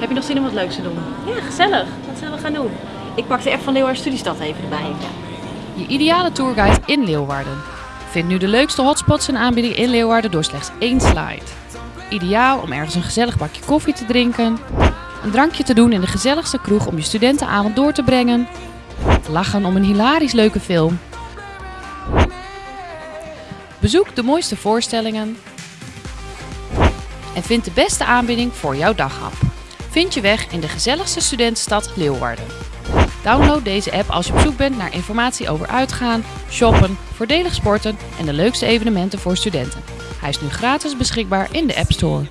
Heb je nog zin om wat leuks te doen? Ja, gezellig. Wat zullen we gaan doen? Ik pak de app van Leeuwarden Studiestad even erbij. Je ideale tourguide in Leeuwarden. Vind nu de leukste hotspots en aanbiedingen in Leeuwarden door slechts één slide. Ideaal om ergens een gezellig bakje koffie te drinken, een drankje te doen in de gezelligste kroeg om je studentenavond door te brengen, lachen om een hilarisch leuke film. Bezoek de mooiste voorstellingen en vind de beste aanbieding voor jouw daghap. Vind je weg in de gezelligste studentenstad Leeuwarden. Download deze app als je op zoek bent naar informatie over uitgaan, shoppen, voordelig sporten en de leukste evenementen voor studenten. Hij is nu gratis beschikbaar in de App Store.